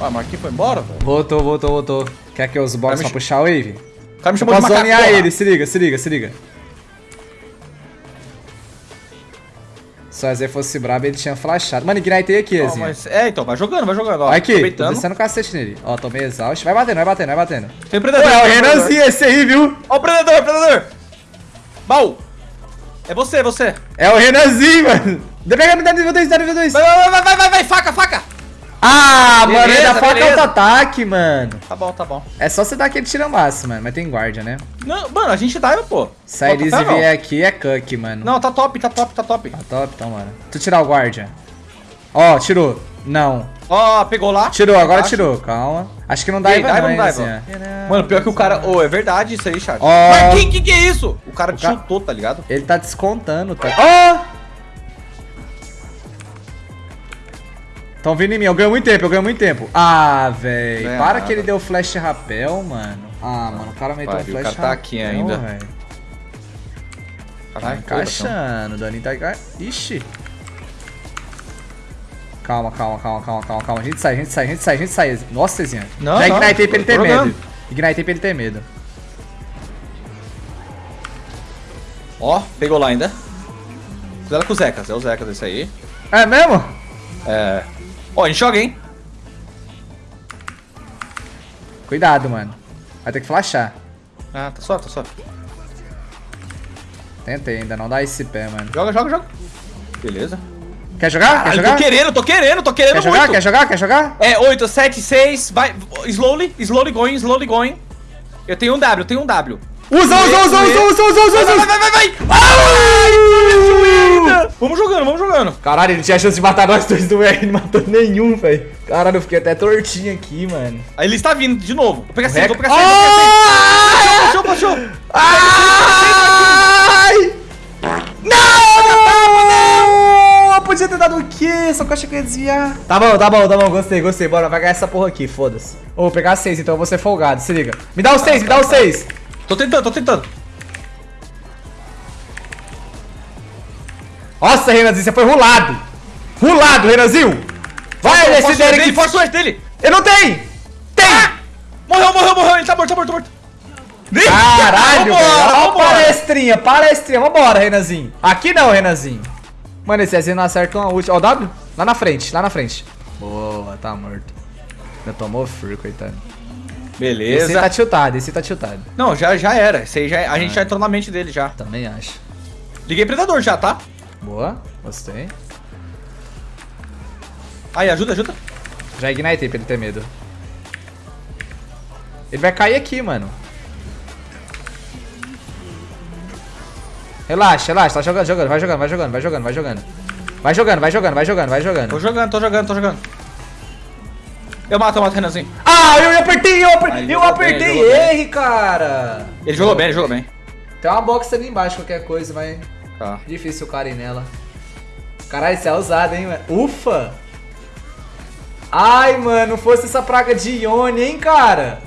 Ah, Marquinhos foi embora, velho. Voltou, voltou, voltou. Quer que eu use box me pra puxar o wave? O cara me Eu chamou de posso macaco. zonear ele, se liga, se liga, se liga. Se o Azé fosse brabo, ele tinha flashado. Mano, ignitei aqui, Ezinha. mas- É, então, vai jogando, vai jogando, ó. Aqui, tô descendo o cacete nele. Ó, tomei exausto. Vai batendo, vai batendo, vai batendo. Tem predador. é o. Renanzinho esse aí, viu? Ó o predador, predador. Baú. É você, é você. É o Renanzinho, mano. Pega, me dá nível 2, dá nível 2. Vai, vai, vai, vai, vai, vai, faca, faca. Ah, mano, Beleza, ele dá faca beleza. auto-ataque, mano. Tá bom, tá bom. É só você dar aquele tirambaço, mano. Mas tem guarda, né? Não, mano, a gente dive, pô. Se a Elise não. vier aqui, é cuck, mano. Não, tá top, tá top, tá top. Tá top, então, mano. Tu tirar o guarda. Ó, tirou. Não. Ó, pegou lá. Tirou, agora Embaixo. tirou. Calma. Acho que não dá aí, dá não, não dá, assim. Mano, pior que o cara... Ô, é verdade isso aí, chat. Ó. Mas que, que que é isso? O cara te ca- chutou, tá ligado? Ele tá descontando, tá? Ó! Tão vindo em mim, eu ganho muito tempo, eu ganho muito tempo. Ah. Ganha Para nada. que ele deu flash rapel, mano. Ah, mano, o cara meteu um Pariu, o flash cara tá aqui rapel, ainda. véi. Tá Caralho, encaixando, o Daninho tá. Ixi. Calma, calma, calma, calma, calma, calma. A gente sai, a gente sai, a gente sai, a gente sai. Nossa, Zezinha. Não, Já ignitei pra ele ter medo. Ignitei pra ele ter medo. Ó, pegou lá ainda. Cuidado com o Zecas, é o Zecas esse aí. É mesmo? É. Ó, a gente joga, hein? Cuidado, mano. Vai ter que flashar. Ah, tá suave, tá suave. Tentei ainda, não dá esse pé, mano. Joga, joga, joga. Beleza. Quer jogar? Quer Caralho, jogar? tô querendo, tô querendo, tô querendo Quer jogar? muito. Quer jogar? Quer jogar? É, 8, 7, 6, vai, slowly, slowly going, slowly going. Eu tenho um W, eu tenho um W. Usa, usa, usa, usa, usa, usa, usa, Vai, vai, usa. vai, vai, vai! Ai, Vamos jogando, vamos jogando. Caralho, ele tinha chance de matar nós dois do R, não matou nenhum, velho. Caralho, eu fiquei até tortinho aqui, mano. Aí ele está vindo de novo. Vou pegar 6, vou pegar 6, vou pegar 6. Ai! Puxou, puxou. Ai! Não! Eu podia ter dado o quê? Só que eu achei que eu ia desviar. Tá bom, tá bom, tá bom. Gostei, gostei. Bora, vai ganhar essa porra aqui, foda-se. Ô, vou pegar seis, então eu vou ser folgado. Se liga. Me dá os seis, me dá os seis. Tô tentando, tô tentando. Nossa, Renanzinho, você foi rulado. Rulado, Renanzinho. Vai, esse Força dele aqui. força o dele. Eu não tenho. Tem. Morreu, morreu, morreu. Ele tá morto, tá morto, tá morto. Caralho, velho. Vambora, Ó, vambora. palestrinha, palestrinha. Vambora, Renanzinho. Aqui não, Renanzinho. Mano, esse Zezinho não acerta uma ult. Ó, o W. Lá na frente, lá na frente. Boa, tá morto. Ainda tomou fur, coitado. Esse Beleza. tá tiltado, esse tá tiltado. Não, já, já era. Esse aí já, a gente já entrou na mente dele já. Também acho. Liguei predador já, tá? Boa, gostei. Aí, ajuda, ajuda. Já ignitei pra ele ter medo. Ele vai cair aqui, mano. Relaxa, relaxa, tá jogando, jogando, vai jogando, vai jogando, vai jogando, vai jogando. Vai jogando, vai jogando, vai jogando, vai Tô jogando. jogando, tô jogando, tô jogando. Eu mato, eu mato o Renanzinho. Ah, eu apertei, eu apertei, ele eu bem, apertei bem. R, cara. Ele jogou bem, ele jogou bem. Tem uma box ali embaixo, qualquer coisa, mas Tá. difícil o cara ir nela. Caralho, isso é ousado, hein, mano. Ufa! Ai, mano, fosse essa praga de Ione, hein, cara?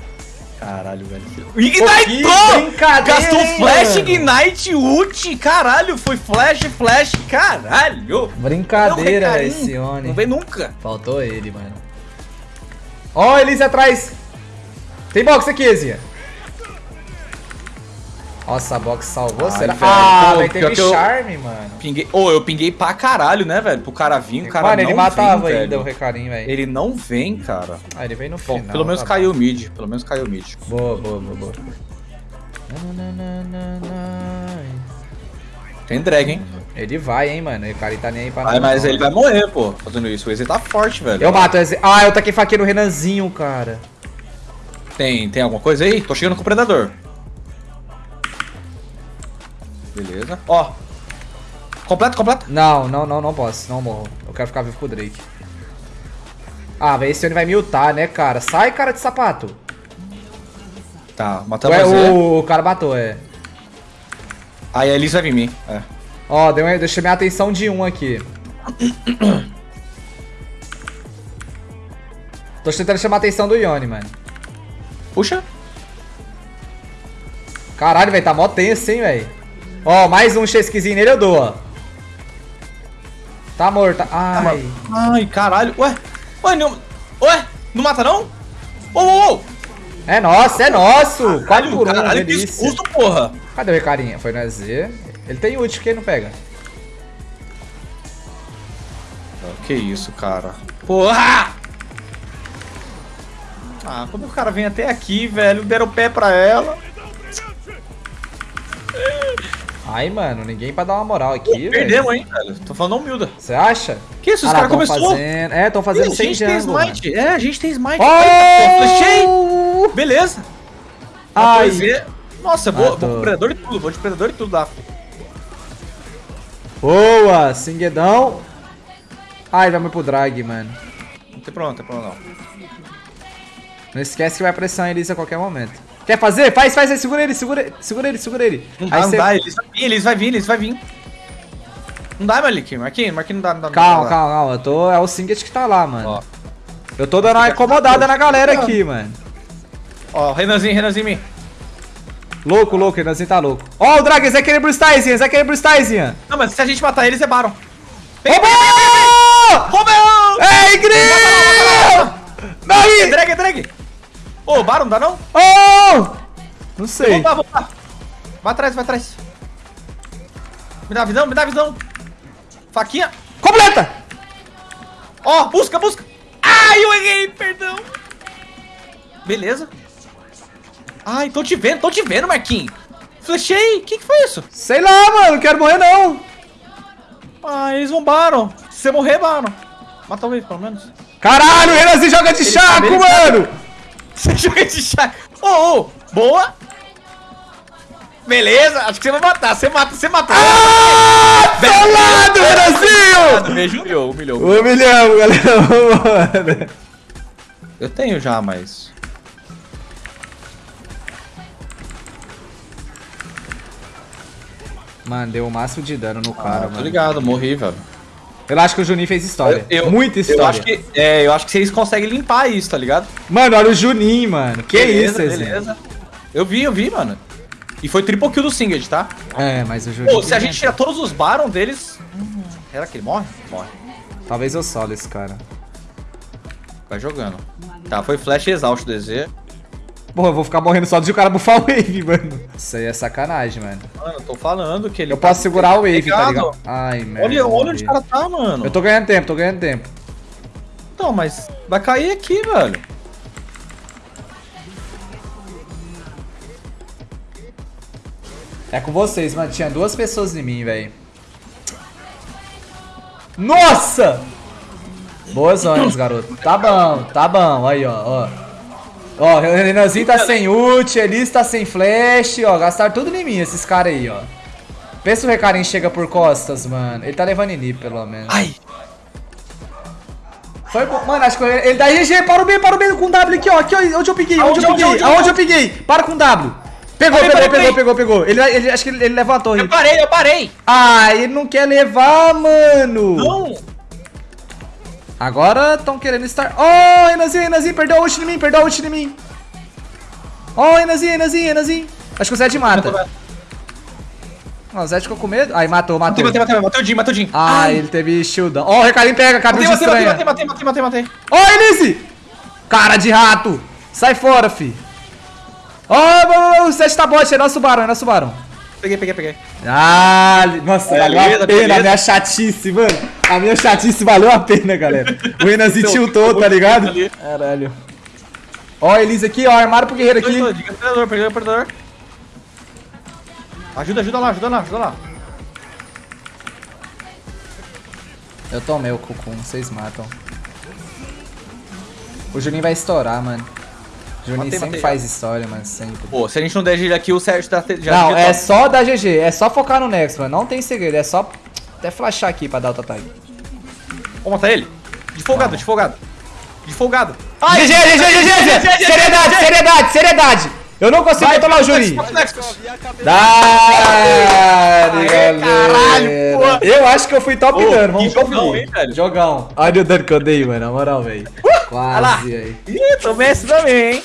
Caralho, velho. Ignitou! brincadeira, Gastou flash, mano? ignite, ult. Caralho, foi flash, flash. Caralho. Brincadeira, Não, esse Ione. Não vem nunca. Faltou ele, mano. Ó, oh, Elise atrás. Tem box aqui, Ezia. Nossa, a box salvou, Ai, será? velho, ah, pô, ter que eu- charme, mano. Pinguei. Ô, eu pinguei pra caralho, né, velho? Pro cara vir, o cara mano, não ele matava vem, ainda velho. o recarinho, velho. Ele não vem, cara. Ah, ele veio no Bom, final. pelo menos tá caiu o mid. Pelo menos caiu o mid. bom. Boa, boa, boa, boa. Tem drag, hein? Ele vai, hein, mano. O cara tá nem aí pra Ai, mas não, ele mano. vai morrer, pô, fazendo isso. O Eze tá forte, velho. Eu mato o Ezia. Ah, eu taquei faquinha no Renanzinho, cara. Tem, tem alguma coisa aí? Tô chegando com o predador. Beleza. Ó. Completo, completo. Não, não, não, não posso. Não morro. Eu quero ficar vivo com o Drake. Ah, velho, esse Ione vai me ultar, né, cara? Sai, cara de sapato. Tá, matamos Ué, o... o cara matou, é. Aí a Elise vai vir em mim. É. Ó, deu, deixa minha atenção de um aqui. Tô tentando chamar a atenção do Ione, mano. Puxa. Caralho, velho, tá mó tenso, hein, velho. Ó, mais um chesquizinho nele eu dou, ó. Tá morto. Ai. Ai, caralho. Ué. Ué, não. Ué. Não mata, não? Ô, ô, ô! É nosso, é nosso! Quatro Caralho, por um, caralho, que delícia. susto, porra! Cadê o Recarinha? Foi no Z. Ele tem ult, quem não pega? Que isso, cara. Porra! Ah, quando o cara vem até aqui, velho, deram o pé pra ela. Ai, mano, ninguém pra dar uma moral aqui, velho. Perdemos, hein, velho. Tô falando humilda. Você acha? Que isso, os Ah caras começou. Fazendo... É, tão fazendo Ih, a sem gente tem jungle. É, a gente tem smite. Eita, Oh! Beleza. Ai. Nossa, vou, Matou. vou com predador e tudo, vou de predador e tudo lá. Boa, Singuedão. Ai, vamos pro drag, mano. Não tem problema, não tem problema não. Não esquece que vai pressão eles a qualquer momento. Quer fazer? Faz, faz aí, segura ele, segura ele, segura ele, segura ele. Não aí dá, não cê- dá, eles vai vir, eles vai vir, eles vai vir. Não dá, Malik, Marquinhos, Marquinhos não dá, não dá. Calma, não dá. calma, calma. Eu tô, é o Singet que tá lá, mano. Ó, Eu tô dando uma incomodada na galera aqui, mano. Ó, Renanzinho, Renanzinho. Louco, louco, Renanzinho tá louco. Ó, o Drag, esse é aquele Brustazinha, esse é aquele Brustazinha. Não, mas se a gente matar eles, é Baron. Roubou! Roubou! Ei, Grilo! É drag, é drag. Ô, Baron, não dá não? Oh! Não sei. Vamos lá, vamos lá. Vai atrás, vai atrás. Me dá visão, me dá visão. Faquinha. Completa! Ó, busca, busca. Ai, eu errei, perdão. Beleza. Ai, tô te vendo, tô te vendo, Marquinhos. Flechei, o que, que foi isso? Sei lá, mano, não quero morrer não. Ah, eles Baron. Se você morrer, Baron. Mata o Wave, pelo menos. Caralho, o Renanzinho joga de chaco, sabe, ele mano! Você joga de chá. Ô, ô, boa. Beleza, acho que você vai matar. Você mata, você matou. Ah, solado, Renanzinho! Beijo, humilhou, humilhou. Um milhão, galera. Mano. Eu tenho já, mas... Mano, deu o máximo de dano no Ah, cara, tô mano. ligado, morri, velho. Eu acho que o Juninho fez história. Muita história. Eu acho, que, é, eu acho que vocês conseguem limpar isso, tá ligado? Mano, olha o Juninho, mano. Que isso, Ezinho? beleza. Eu vi, eu vi, mano. E foi triple kill do Singed, tá? É, mas o Juninho... Pô, se a gente tirar todos os Baron deles... hum, Será que ele morre? Morre. Talvez eu solo esse cara. Vai jogando. Tá, foi flash exausto do EZ. Porra, eu vou ficar morrendo só de o cara buffar o wave, mano. Isso aí é sacanagem, mano. Mano, eu tô falando que ele... Eu posso segurar o wave, tá ligado? Ai, merda. Olha, olha onde o cara tá, mano. Eu tô ganhando tempo, tô ganhando tempo. Então, mas vai cair aqui, velho. É com vocês, mano. Tinha duas pessoas em mim, velho. Nossa! Boas zonas, garoto. Tá bom, tá bom. Aí, ó, ó. Ó, o Renanzinho tá sem ult, Elis tá sem flash, ó. Gastaram tudo em mim, esses caras aí, ó. Pensa se o Recarim chega por costas, mano. Ele tá levando inip, pelo menos. Ai. Foi bom. Mano, acho que ele, ele dá GG, para o B, para o B com W aqui, ó. Aqui, ó, onde eu peguei, onde, eu peguei, aonde, eu peguei. Para com W. Pegou, Parei, pegou, parei, pegou, pegou, pegou. Ele, ele, acho que ele, ele torre. Eu parei, eu parei. Ah, ele não quer levar, mano. Não. Agora estão querendo estar. Oh, Renazinho, Renazinho, perdeu a ult em mim, perdeu a ult em mim. Oh, Renazinho, Renazinho, Renazinho. Acho que o Zed mata. Ó, o Zed ficou com medo. Aí, matou, matou. Matei, matei, matei. O Jim, matei o Jim. Ah, ele teve shieldão. Ó, o Recarim pega, matei, matei, estranha. matei, matei, matei, matei, matei. Ó, Elise! Cara de rato! Sai fora, fi. Ó, o Zed tá bot, é nosso barão, é nosso barão. Peguei, peguei, peguei. Ah, nossa, Beleza, valeu a pena beleza. a minha chatice, mano. A minha chatice valeu a pena, galera. O Renanzinho Então, tiltou, tá ligado? ali. Caralho. Ó, Elise aqui, ó, armário pro guerreiro aqui. Diga predador, peguei o predador. Ajuda, ajuda lá, ajuda lá, ajuda lá. Eu tomei o cucum, vocês matam. O Juninho vai estourar, mano. O Juninho Matei, sempre matei. faz história, mano, sempre. Pô, se a gente não der gíria aqui, o Sérgio tá, já Não, é tá- só dar GG, é só focar no Next, mano. Não tem segredo, é só até flashar aqui pra dar auto-tag. Vamos matar ele? De folgado, de folgado. De folgado. GG, GG, GG, GG! Seriedade, seriedade, seriedade! Eu não consigo controlar o Juninho. Dale, galera. caralho, pô. Eu acho que eu fui top Ô, dano, vamos que jogão, hein, velho? Jogão. Olha o dano que eu dei, mano, na moral, velho. Lá. Quase aí. Ih, tô Messi também, hein?